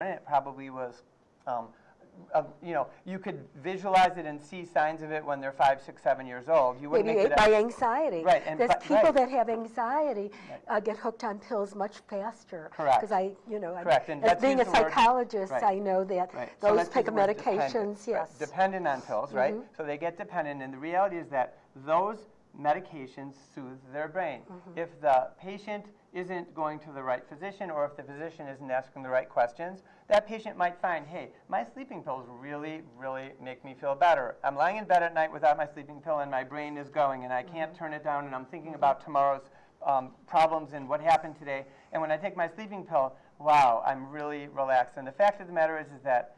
it probably was, um, uh, you know, you could visualize it and see signs of it when they're five, six, seven years old. You wouldn't Maybe make it by anxiety. Right, and There's people right. that have anxiety uh, get hooked on pills much faster. Correct. Because I, you know, I- Correct, and as being a use the word- psychologist, right. I know that Right. So those let's type of dependent, medications, right, yes. Dependent on pills, right? So they get dependent, and the reality is that those medications soothe their brain. Mm-hmm. If the patient isn't going to the right physician, or if the physician isn't asking the right questions, that patient might find, hey, my sleeping pills really, really make me feel better. I'm lying in bed at night without my sleeping pill, and my brain is going, and I can't Mm-hmm. turn it down, and I'm thinking about tomorrow's um, problems and what happened today. And when I take my sleeping pill, wow, I'm really relaxed. And the fact of the matter is, is that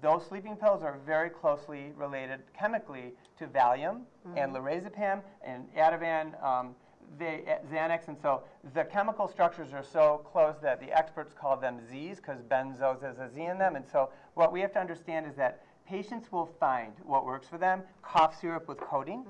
those sleeping pills are very closely related chemically to Valium and lorazepam and Ativan, um, they, uh, Xanax, and so the chemical structures are so close that the experts call them Zs because benzos has a Z in them. And so what we have to understand is that patients will find what works for them. Cough syrup with codeine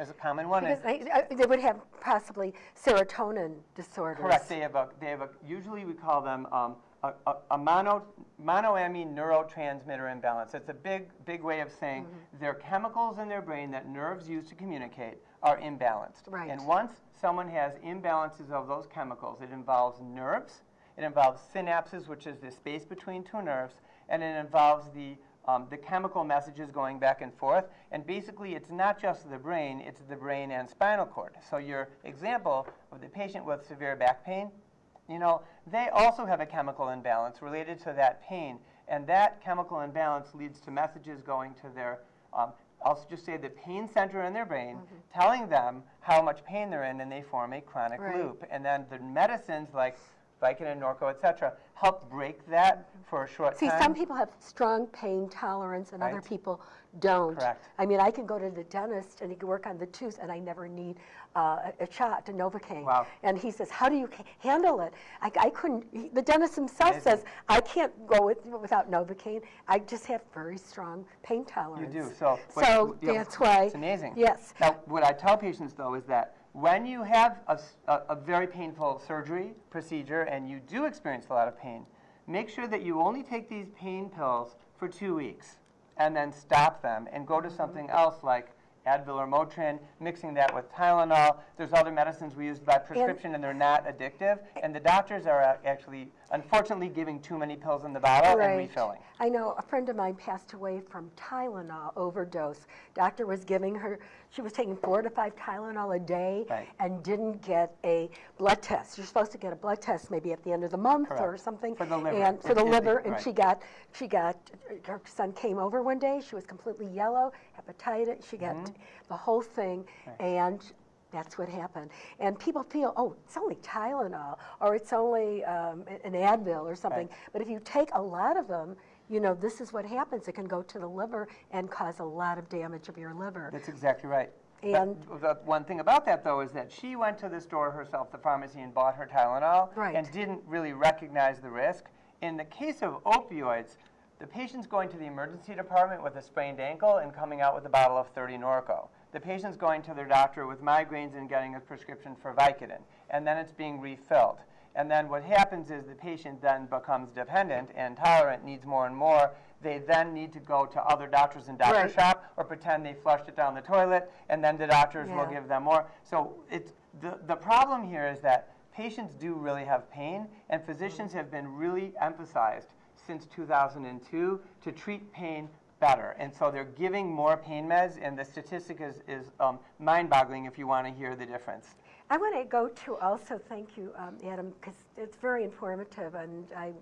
is a common one. Because they, uh, they would have possibly serotonin disorders. Correct. They have a, they have a, usually we call them um, a, a, a mono, monoamine neurotransmitter imbalance. It's a big, big way of saying Mm-hmm. there are chemicals in their brain that nerves use to communicate are imbalanced. Right. And once someone has imbalances of those chemicals, it involves nerves, it involves synapses, which is the space between two nerves, and it involves the um, the chemical messages going back and forth. And basically, it's not just the brain, it's the brain and spinal cord. So your example of the patient with severe back pain, you know, they also have a chemical imbalance related to that pain. And that chemical imbalance leads to messages going to their, um, I'll just say the pain center in their brain, mm-hmm. telling them how much pain they're in, and they form a chronic Right. loop. And then the medicines like Vicodin, Norco, et cetera, help break that for a short See, time. See, some people have strong pain tolerance and other people don't. Correct. I mean, I can go to the dentist and he can work on the tooth and I never need uh, a shot, a Novocaine. Wow. And he says, how do you handle it? I, I couldn't, he- the dentist himself says, I can't go with, without Novocaine. I just have very strong pain tolerance. You do. So, So you know, that's why. It's amazing. Yes. Now, what I tell patients, though, is that when you have a very painful surgery procedure and you do experience a lot of pain, make sure that you only take these pain pills for two weeks and then stop them and go to something else like Advil or Motrin, mixing that with Tylenol. There's other medicines we use by prescription and they're not addictive. And the doctors are actually, unfortunately, giving too many pills in the bottle and refilling. I know a friend of mine passed away from Tylenol overdose. Doctor was giving her, she was taking four to five Tylenol a day Right. and didn't get a blood test. You're supposed to get a blood test maybe at the end of the month or something. For the liver, And for the liver, and right. she got, she got, her son came over one day, she was completely yellow, hepatitis, she got Mm-hmm. the whole thing, and that's what happened. And people feel, oh, it's only Tylenol, or it's only um, an Advil or something. Right. But if you take a lot of them, you know, this is what happens. It can go to the liver and cause a lot of damage of your liver. That's exactly right. But And- the one thing about that, though, is that she went to the store herself, the pharmacy, and bought her Tylenol, Right. and didn't really recognize the risk. In the case of opioids, the patient's going to the emergency department with a sprained ankle and coming out with a bottle of 30 Norco. The patient's going to their doctor with migraines and getting a prescription for Vicodin, and then it's being refilled. And then what happens is the patient then becomes dependent and tolerant, needs more and more. They then need to go to other doctors and doctor Right. shop or pretend they flushed it down the toilet, and then the doctors will give them more. So it's, the, the problem here is that patients do really have pain, and physicians mm. have been really emphasized since 2002 to treat pain better. And so they're giving more pain meds, and the statistic is, is um, mind-boggling if you want to hear the difference. I want to go to also thank you, um, Adam, because it's very informative, and I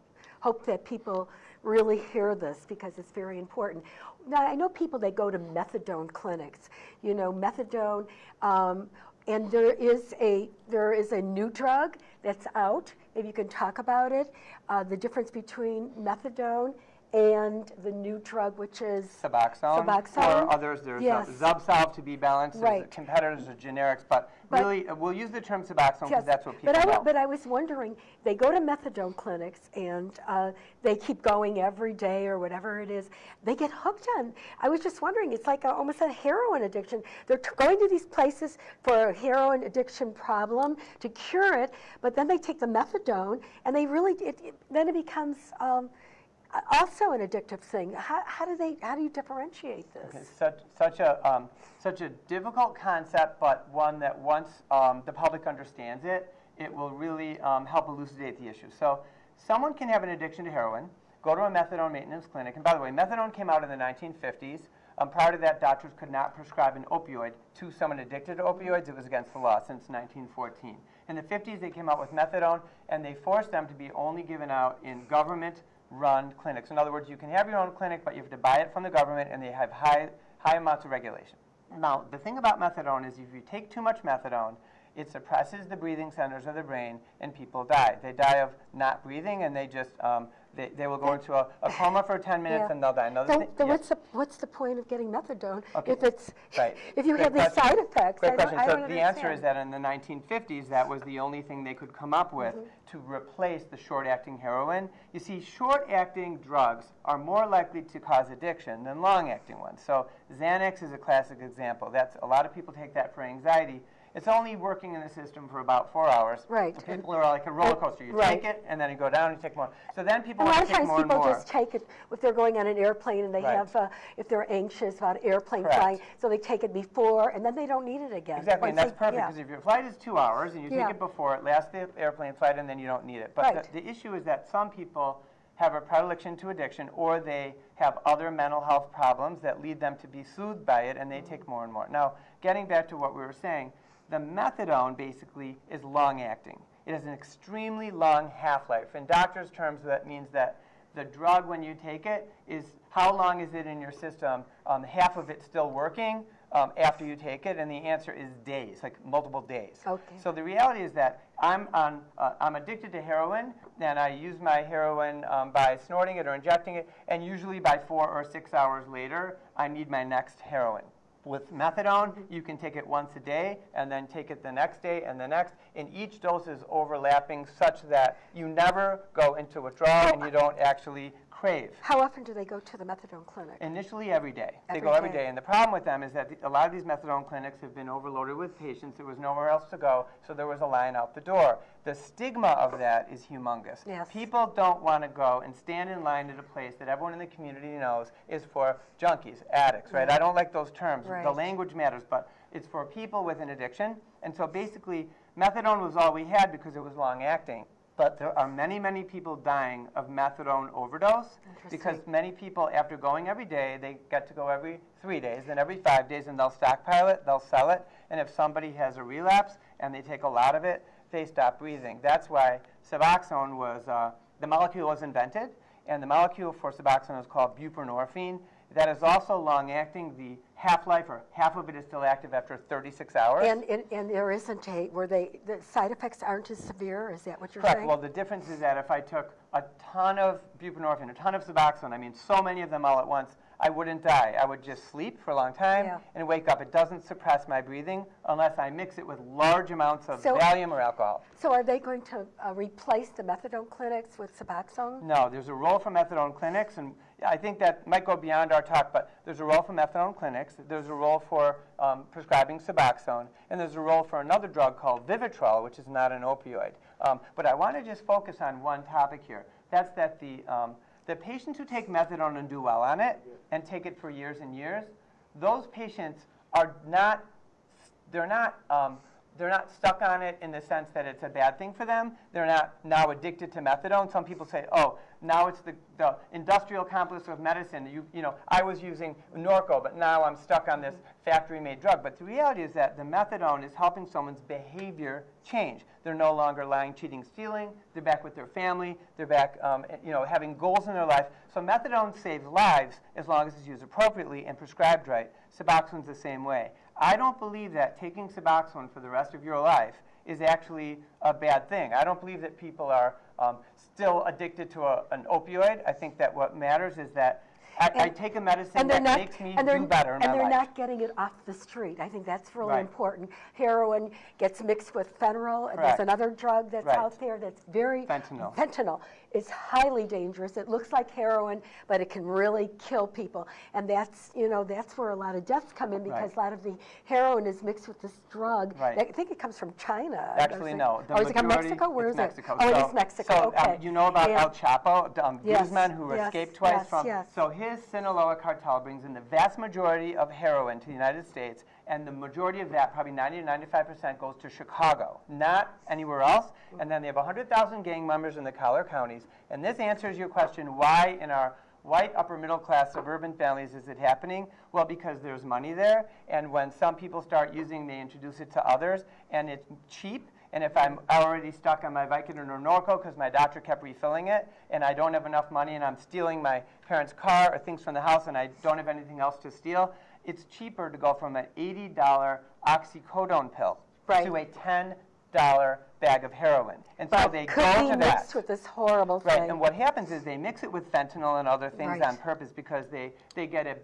hope that people really hear this because it's very important. Now, I know people that go to methadone clinics. You know, methadone, um, and there is a there is a new drug that's out. If you can talk about it, uh, the difference between methadone and the new drug, which is Suboxone. Suboxone? For others, there's Yes. Zubsolv to be balanced. There's Right. competitors are generics, but, But- really, uh, we'll use the term Suboxone because Yes, that's what people but I, know. But I was wondering, they go to methadone clinics and uh, they keep going every day or whatever it is. They get hooked on. I was just wondering, it's like a, almost a heroin addiction. They're t- going to these places for a heroin addiction problem to cure it, but then they take the methadone and they really, it, it, then it becomes. Um, also an addictive thing. How, how do they, how do you differentiate this? It's such, such a, um, such a difficult concept, but one that once um, the public understands it, it will really um, help elucidate the issue. So someone can have an addiction to heroin, go to a methadone maintenance clinic, and by the way, methadone came out in the 1950s. Um, prior to that, doctors could not prescribe an opioid to someone addicted to opioids. It was against the law since 1914. In the 50s, they came out with methadone, and they forced them to be only given out in government-run clinics. In other words, you can have your own clinic, but you have to buy it from the government, and they have high, high amounts of regulation. Now, the thing about methadone is if you take too much methadone, it suppresses the breathing centers of the brain, and people die. They die of not breathing, and they just um, they, they will go into a, a coma for 10 minutes Yeah. and they'll die. Another So, thing, then yeah. what's the, what's the point of getting methadone Okay. if it's, Right. if you Great have these side effects? Great question. So the answer is that in the 1950s, that was the only thing they could come up with Mm-hmm. to replace the short-acting heroin. You see, short-acting drugs are more likely to cause addiction than long-acting ones. So Xanax is a classic example. That's a lot of people take that for anxiety. It's only working in the system for about four hours. Right. So People are like a roller coaster. You Right. take it, and then you go down and you take more. So then people A lot of times and people just take it, if they're going on an airplane and they Right. have, uh, if they're anxious about airplane Correct. flying, so they take it before, and then they don't need it again. Exactly, and that's they- perfect, yeah. because if your flight is two hours and you Yeah. take it before, it lasts the airplane flight, and then you don't need it. But Right. the, the issue is that some people have a predilection to addiction, or they have other mental health problems that lead them to be soothed by it, and they take more and more. Now, getting back to what we were saying, the methadone basically is long-acting. It has an extremely long half-life. In doctors' terms, that means that the drug, when you take it, is how long is it in your system? Um, half of it still working um, after you take it, and the answer is days, like multiple days. Okay. So the reality is that I'm on, uh, I'm addicted to heroin, and I use my heroin um, by snorting it or injecting it, and usually by four or six hours later, I need my next heroin. With methadone, you can take it once a day, and then take it the next day and the next, and each dose is overlapping such that you never go into withdrawal and you don't actually crave. How often do they go to the methadone clinic? Initially, every day. They go every day. day. And the problem with them is that the, a lot of these methadone clinics have been overloaded with patients. There was nowhere else to go, so there was a line out the door. The stigma of that is humongous. Yes. People don't want to go and stand in line at a place that everyone in the community knows is for junkies, addicts, right? I don't like those terms. Right. The language matters, but it's for people with an addiction. And so basically, methadone was all we had because it was long acting. But there are many, many people dying of methadone overdose because many people, after going every day, they get to go every three days, then every five days, and they'll stockpile it, they'll sell it, and if somebody has a relapse and they take a lot of it, they stop breathing. That's why Suboxone was, uh, the molecule was invented, and the molecule for Suboxone is called buprenorphine. That is also long-acting. The half-life, or half of it is still active after 36 hours. And, and, and there isn't a, where they, the side effects aren't as severe, is that what you're Correct. saying? Well, the difference is that if I took a ton of buprenorphine, a ton of Suboxone, I mean, so many of them all at once, I wouldn't die. I would just sleep for a long time Yeah. and wake up. It doesn't suppress my breathing unless I mix it with large amounts of So- Valium or alcohol. So are they going to uh, replace the methadone clinics with Suboxone? No, there's a role for methadone clinics, and I think that might go beyond our talk, but there's a role for methadone clinics, there's a role for um, prescribing Suboxone, and there's a role for another drug called Vivitrol, which is not an opioid. Um, but I want to just focus on one topic here. That's that the, um, the patients who take methadone and do well on it, and take it for years and years, those patients are not they're not um, they're not stuck on it in the sense that it's a bad thing for them. They're not now addicted to methadone. Some people say, oh, now it's the, the industrial complex of medicine. You, you know, I was using Norco, but now I'm stuck on this factory-made drug. But the reality is that the methadone is helping someone's behavior change. They're no longer lying, cheating, stealing. They're back with their family. They're back, um, you know, having goals in their life. So methadone saves lives as long as it's used appropriately and prescribed right. Suboxone's the same way. I don't believe that taking Suboxone for the rest of your life is actually a bad thing. I don't believe that people are um, still addicted to a, an opioid. I think that what matters is that I, I take a medicine and that not, makes me and do better in and they're life. not getting it off the street. I think that's really Right. important. Heroin gets mixed with fentanyl. and Correct. There's another drug that's Right. out there that's very Fentanyl. Fentanyl is highly dangerous. It looks like heroin, but it can really kill people. And that's you know that's where a lot of deaths come in because Right. a lot of the heroin is mixed with this drug. Right. I think it comes from China. Actually, it? no. The or is it from Mexico? Where is it's Mexico. it? Oh, So- is Mexico. So, um, you know about Yeah. El Chapo, um, Yes, Guzman, who yes, escaped twice yes, from. yes. So his Sinaloa cartel brings in the vast majority of heroin to the United States, and the majority of that, probably 90 to 95 percent, goes to Chicago, not anywhere else. And then they have 100,000 gang members in the collar counties. And this answers your question: Why in our white upper middle class suburban families is it happening? Well, because there's money there, and when some people start using, they introduce it to others, and it's cheap. And if I'm already stuck on my Vicodin or Norco because my doctor kept refilling it, and I don't have enough money, and I'm stealing my parents' car or things from the house, and I don't have anything else to steal, it's cheaper to go from an $80 oxycodone pill Right. to a $10 bag of heroin. And so But they could go be to mixed that. with this horrible Right, thing. and what happens is they mix it with fentanyl and other things Right. on purpose because they, they get a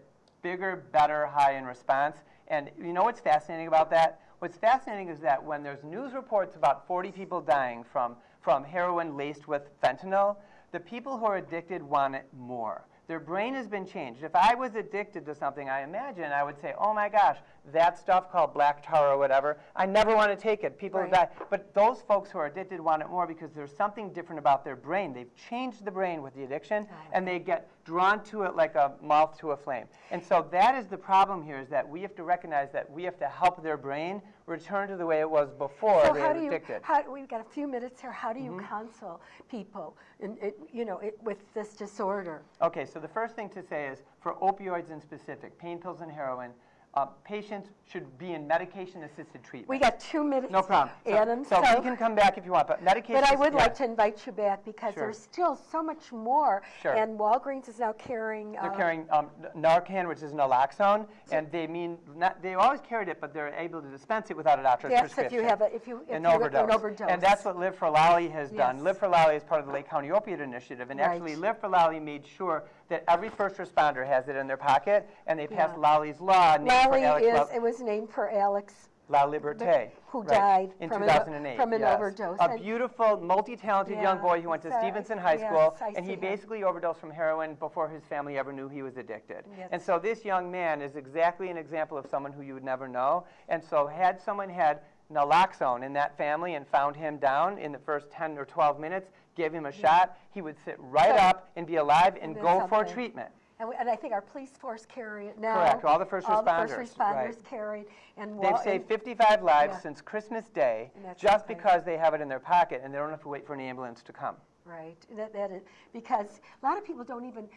bigger, better high in response. And you know what's fascinating about that? What's fascinating is that when there's news reports about 40 people dying from, from heroin laced with fentanyl, the people who are addicted want it more. Their brain has been changed. If I was addicted to something, I imagine I would say, oh my gosh, that stuff called black tar or whatever, I never want to take it. People Right. die. But those folks who are addicted want it more because there's something different about their brain. They've changed the brain with the addiction, and they get drawn to it like a moth to a flame. And so that is the problem here: is that we have to recognize that we have to help their brain return to the way it was before So they how do you, addicted. how, we've got a few minutes here. How do you mm-hmm. counsel people, in, it, you know, it, with this disorder? Okay, so the first thing to say is for opioids in specific, pain pills and heroin, uh, patients should be in medication-assisted treatment. We got two minutes. no problem. So, Adam, so, we can come back if you want, but medication. But I would yeah. like to invite you back because Sure. there's still so much more. Sure. And Walgreens is now carrying. They're uh, carrying um, Narcan, which is naloxone, and they mean not, they always carried it, but they're able to dispense it without a doctor's Yes, prescription. if you have a, if you, if an you overdose. an overdose. And that's what Live for Lali has done. Yes. Live for Lali is part of the Lake County Opiate Initiative, and Right. actually Live for Lali made sure that every first responder has it in their pocket, and they passed Yeah. Lali's law Lali for Alex is, La, it was named for Alex. Laliberte. who right, died in from an 2008. from an yes. overdose. A beautiful, multi-talented young boy who went to Stevenson High yes, School, I and he see him. basically overdosed from heroin before his family ever knew he was addicted. Yes. And so this young man is exactly an example of someone who you would never know. And so had someone had naloxone in that family and found him down in the first 10 or 12 minutes, gave him a mm. shot, he would sit right up and be alive and go for treatment. And, we, and I think our police force carry it now. Correct, all the first All the first responders, responders right. carry it. And They've saved and- 55 lives Yeah. since Christmas Day just okay. because they have it in their pocket and they don't have to wait for an ambulance to come. Right, that, that is, because a lot of people don't even,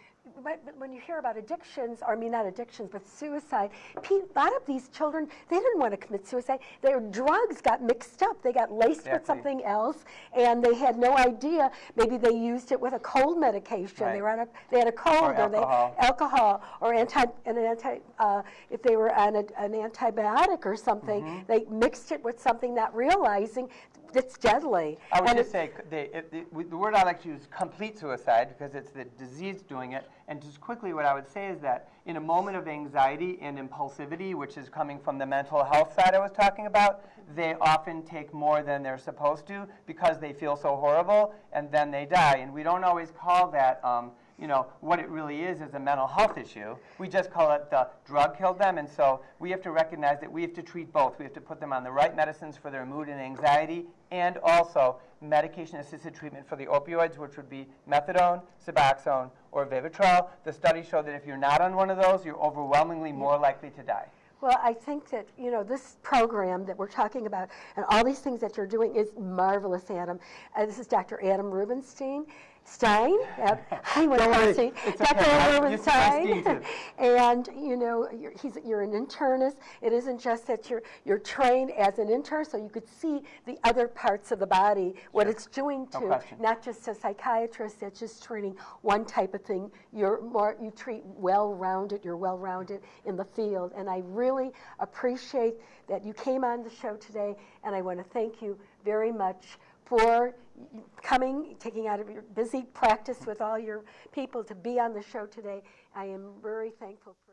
but, when you hear about addictions, or I mean not addictions, but suicide, a lot of these children, they didn't want to commit suicide. Their drugs got mixed up. They got laced with something else, and they had no idea. Maybe they used it with a cold medication. They were on a, they had a cold, Or they alcohol. alcohol, or anti, an anti, uh, if they were on a, an antibiotic or something, Mm-hmm. they mixed it with something, not realizing it's deadly. I would And just say, they, it, the, the word I like to use is complete suicide because it's the disease doing it. And just quickly, what I would say is that in a moment of anxiety and impulsivity, which is coming from the mental health side I was talking about, they often take more than they're supposed to because they feel so horrible and then they die. And we don't always call that, um, you know, what it really is is a mental health issue. We just call it the drug killed them. And so we have to recognize that we have to treat both. We have to put them on the right medicines for their mood and anxiety and also medication-assisted treatment for the opioids, which would be methadone, Suboxone, or Vivitrol. The studies show that if you're not on one of those, you're overwhelmingly more likely to die. Well, I think that, you know, this program that we're talking about and all these things that you're doing is marvelous, Adam. Uh, this is Dr. Adam Rubenstein. Stein? Uh, I want to Don't worry, say it's Dr. okay. I- Adam you can say Rubenstein. Steve, and, you know, you're, he's, you're an internist. It isn't just that you're, you're trained as an intern, so you could see the other parts of the body, what Sure. it's doing No to, question. not just a psychiatrist that's just treating one type of thing. You're more, you treat well-rounded, you're well-rounded in the field. And I really appreciate that you came on the show today, and I want to thank you very much for coming, taking out of your busy practice with all your people to be on the show today. I am very thankful for